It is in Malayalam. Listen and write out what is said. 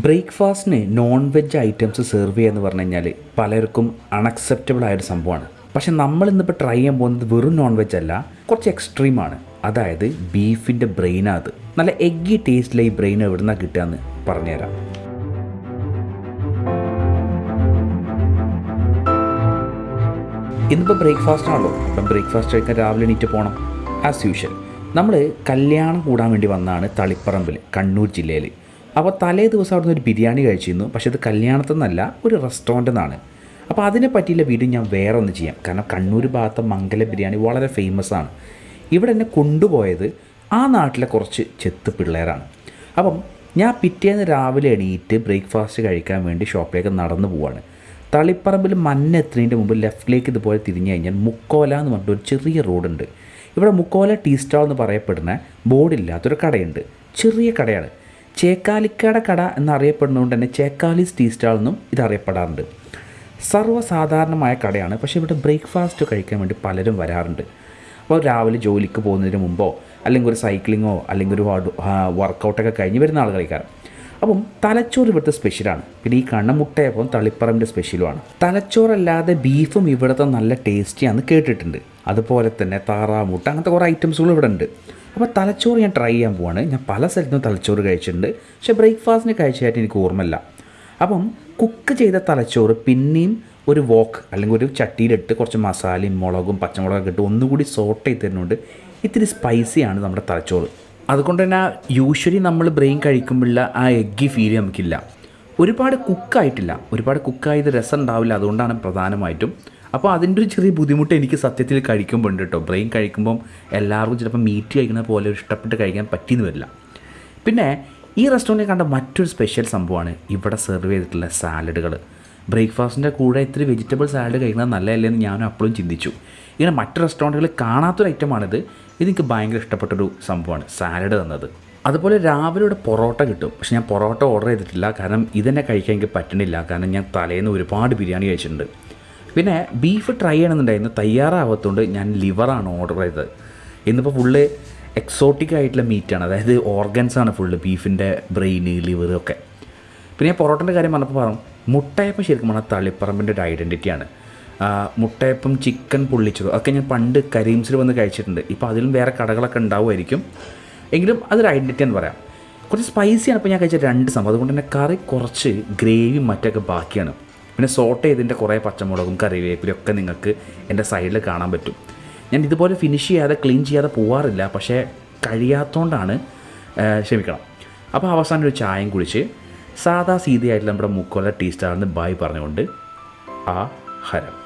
ബ്രേക്ക്ഫാസ്റ്റിന് നോൺ വെജ് ഐറ്റംസ് സെർവ് ചെയ്യുക എന്ന് പറഞ്ഞു കഴിഞ്ഞാൽ പലർക്കും അൺഅക്സെപ്റ്റബിൾ ആയൊരു സംഭവമാണ്. പക്ഷെ നമ്മൾ ഇന്നിപ്പോൾ ട്രൈ ചെയ്യാൻ പോകുന്നത് വെറും നോൺ വെജ് അല്ല കുറച്ച് എക്സ്ട്രീമാണ് അതായത് ബീഫിന്റെ ബ്രെയിനാത് നല്ല എഗ്ഗി ടേസ്റ്റിലെ ഈ ബ്രെയിൻ എവിടെ കിട്ടുക എന്ന് പറഞ്ഞുതരാം. ഇന്നിപ്പോൾ ബ്രേക്ക്ഫാസ്റ്റ് ആണല്ലോ. അപ്പം ബ്രേക്ക്ഫാസ്റ്റ് കഴിക്കാൻ രാവിലെ എണീറ്റ് പോകണം ആസ് യൂഷ്വൽ നമ്മൾ കല്യാണം കൂടാൻ വേണ്ടി വന്നതാണ് തളിപ്പറമ്പിൽ കണ്ണൂർ ജില്ലയിൽ അപ്പോൾ തലേ ദിവസം അവിടുന്ന് ഒരു ബിരിയാണി കഴിച്ചിരുന്നു. പക്ഷെ അത് കല്യാണത്തിൽ നിന്നല്ല ഒരു റെസ്റ്റോറന്റിൽ നിന്നാണ് അപ്പോൾ അതിനെ പറ്റിയുള്ള വീഡിയോ ഞാൻ വേറെ ഒന്ന് ചെയ്യാം. കാരണം കണ്ണൂർ ഭാഗത്തെ മംഗല ബിരിയാണി വളരെ ഫേമസ് ആണ്. ഇവിടെ എന്നെ കൊണ്ടുപോയത് ആ നാട്ടിലെ കുറച്ച് ചെത്ത് പിള്ളേരാണ്. അപ്പം ഞാൻ പിറ്റേന്ന് രാവിലെ എണീറ്റ് ബ്രേക്ക്ഫാസ്റ്റ് കഴിക്കാൻ വേണ്ടി ഷോപ്പിലേക്ക് നടന്നു പോവാണ്. തളിപ്പറമ്പിൽ മഞ്ഞ എത്തുന്നതിന്റെ മുമ്പ് ലെഫ്റ്റിലേക്ക് ഇതുപോലെ തിരിഞ്ഞു കഴിഞ്ഞാൽ മുക്കോല എന്ന് പറഞ്ഞിട്ട് ഒരു ചെറിയ റോഡുണ്ട് ഇവിടെ മുക്കോല ടീ സ്റ്റാൾ എന്ന് പറയപ്പെടുന്ന ബോർഡില്ലാത്തൊരു കടയുണ്ട്. ചെറിയ കടയാണ്. ചേക്കാലിക്കട കട എന്നറിയപ്പെടുന്നതുകൊണ്ട് തന്നെ ചേക്കാലിസ് ടീ സ്റ്റാൾ എന്നും ഇതറിയപ്പെടാറുണ്ട്. സർവസാധാരണമായ കടയാണ്. പക്ഷേ ഇവിടെ ബ്രേക്ക്ഫാസ്റ്റ് കഴിക്കാൻ വേണ്ടി പലരും വരാറുണ്ട്. അപ്പോൾ രാവിലെ ജോലിക്ക് പോകുന്നതിന് മുമ്പോ അല്ലെങ്കിൽ ഒരു സൈക്ലിങ്ങോ അല്ലെങ്കിൽ ഒരു വർക്കൗട്ടൊക്കെ കഴിഞ്ഞ് വരുന്ന ആളുകളേക്കാരം അപ്പം തലച്ചോറ് ഇവിടുത്തെ സ്പെഷ്യലാണ്. പിന്നെ ഈ കണ്ണമുട്ടയപ്പം തളിപ്പറമ്പിന്റെ സ്പെഷ്യലുമാണ്. തലച്ചോറല്ലാതെ ബീഫും ഇവിടുത്തെ നല്ല ടേസ്റ്റിയാണെന്ന് കേട്ടിട്ടുണ്ട്. അതുപോലെ തന്നെ താറാമുട്ട അങ്ങനത്തെ കുറേ ഐറ്റംസുകൾ ഇവിടെ ഉണ്ട് അപ്പോൾ തലച്ചോറ് ഞാൻ ട്രൈ ചെയ്യാൻ പോവാണ്. ഞാൻ പല സ്ഥലത്തും തലച്ചോറ് കഴിച്ചിട്ടുണ്ട്. പക്ഷേ ബ്രേക്ക്ഫാസ്റ്റിന് കഴിച്ചതായിട്ട് എനിക്ക് ഓർമ്മയില്ല. അപ്പം കുക്ക് ചെയ്ത തലച്ചോറ് പിന്നെയും ഒരു വോക്ക് അല്ലെങ്കിൽ ഒരു ചട്ടിയിലിട്ട് കുറച്ച് മസാലയും മുളകും പച്ചമുളകൊക്കെ ഇട്ട് ഒന്നുകൂടി സോട്ട് ചെയ്ത് തരുന്നുണ്ട് ഇത്തിരി സ്പൈസിയാണ് നമ്മുടെ തലച്ചോറ്. അതുകൊണ്ട് തന്നെ യൂഷ്വലി നമ്മൾ ബ്രെയിൻ കഴിക്കുമ്പോഴുള്ള ആ എഗ്ഗി ഫീൽ നമുക്കില്ല. ഒരുപാട് കുക്കായിട്ടില്ല ഒരുപാട് കുക്കായത് രസം ഉണ്ടാവില്ല. അതുകൊണ്ടാണ് പ്രധാനമായിട്ടും അപ്പോൾ അതിന്റെ ഒരു ചെറിയ ബുദ്ധിമുട്ട് എനിക്ക് സത്യത്തിൽ കഴിക്കുമ്പോൾ ഉണ്ട് കേട്ടോ ബ്രെയിൻ കഴിക്കുമ്പം എല്ലാവർക്കും ചിലപ്പോൾ മീറ്റ് കഴിക്കുന്ന പോലെ ഇഷ്ടപ്പെട്ട് കഴിക്കാൻ പറ്റിയെന്ന് വരില്ല. പിന്നെ ഈ റെസ്റ്റോറന്റിൽ കണ്ട മറ്റൊരു സ്പെഷ്യൽ സംഭവമാണ് ഇവിടെ സെർവ് ചെയ്തിട്ടുള്ള സാലഡുകൾ ബ്രേക്ക്ഫാസ്റ്റിന്റെ കൂടെ ഇത്തിരി വെജിറ്റബിൾ സാലഡ് കഴിക്കുന്നത് നല്ലതല്ലേ എന്ന് ഞാനും അപ്പോഴും ചിന്തിച്ചു. ഇങ്ങനെ മറ്റ് റെസ്റ്റോറന്റുകളിൽ കാണാത്തൊരു ഐറ്റമാണിത്. ഇതെനിക്ക് ഭയങ്കര ഇഷ്ടപ്പെട്ടൊരു സംഭവമാണ് സാലഡ് തന്നത്. അതുപോലെ രാവിലെ ഇവിടെ പൊറോട്ട കിട്ടും. പക്ഷെ ഞാൻ പൊറോട്ട ഓർഡർ ചെയ്തിട്ടില്ല. കാരണം ഇതെന്നെ കഴിക്കാൻ എനിക്ക് പറ്റണില്ല. കാരണം ഞാൻ തലേന്ന് ഒരുപാട് ബിരിയാണി കഴിച്ചിട്ടുണ്ട്. പിന്നെ ബീഫ് ട്രൈ ചെയ്യണമെന്നുണ്ടായിരുന്നു. തയ്യാറാവാത്തതുകൊണ്ട് ഞാൻ ലിവറാണ് ഓർഡർ ചെയ്തത്. ഇന്നിപ്പോൾ ഫുള്ള് എക്സോട്ടിക് ആയിട്ടുള്ള മീറ്റാണ് അതായത് ഓർഗൻസ് ആണ് ഫുള്ള് ബീഫിന്റെ ബ്രെയിൻ ലിവർ ഒക്കെ. പിന്നെ ഞാൻ പൊറോട്ടന്റെ കാര്യം പറഞ്ഞപ്പോൾ പറഞ്ഞു മുട്ടയപ്പം ശരിക്കും പറഞ്ഞാൽ തളിപ്പറമ്പിന്റെ ഒരു ഐഡന്റിറ്റിയാണ് മുട്ടയപ്പം ചിക്കൻ പൊള്ളിച്ചത് ഒക്കെ ഞാൻ പണ്ട് കരീംസിൽ വന്ന് കഴിച്ചിട്ടുണ്ട്. ഇപ്പോൾ അതിലും വേറെ കടകളൊക്കെ ഉണ്ടാവുമായിരിക്കും. എങ്കിലും അതൊരു ഐഡന്റിറ്റി എന്ന് പറയാം. കുറച്ച് സ്പൈസിയാണ് ഇപ്പോൾ ഞാൻ കഴിച്ച രണ്ട് സംഭവം. അതുകൊണ്ട് തന്നെ കറി കുറച്ച് ഗ്രേവി മറ്റൊക്കെ ബാക്കിയാണ്. പിന്നെ സോട്ട് ചെയ്തതിന്റെ കുറേ പച്ചമുളകും കറിവേപ്പിലും ഒക്കെ നിങ്ങൾക്ക് എന്റെ സൈഡിൽ കാണാൻ പറ്റും. ഞാൻ ഇതുപോലെ ഫിനിഷ് ചെയ്യാതെ ക്ലീൻ ചെയ്യാതെ പോവാറില്ല. പക്ഷേ കഴിയാത്തതുകൊണ്ടാണ് ക്ഷമിക്കണം. അപ്പോൾ അവസാനം ഒരു ചായയും കുടിച്ച് സാധാ സീതയായിട്ടുള്ള നമ്മുടെ മുക്കോല ടീ സ്റ്റാറിന് ബായ് പറഞ്ഞുകൊണ്ട് ആ ഹരം.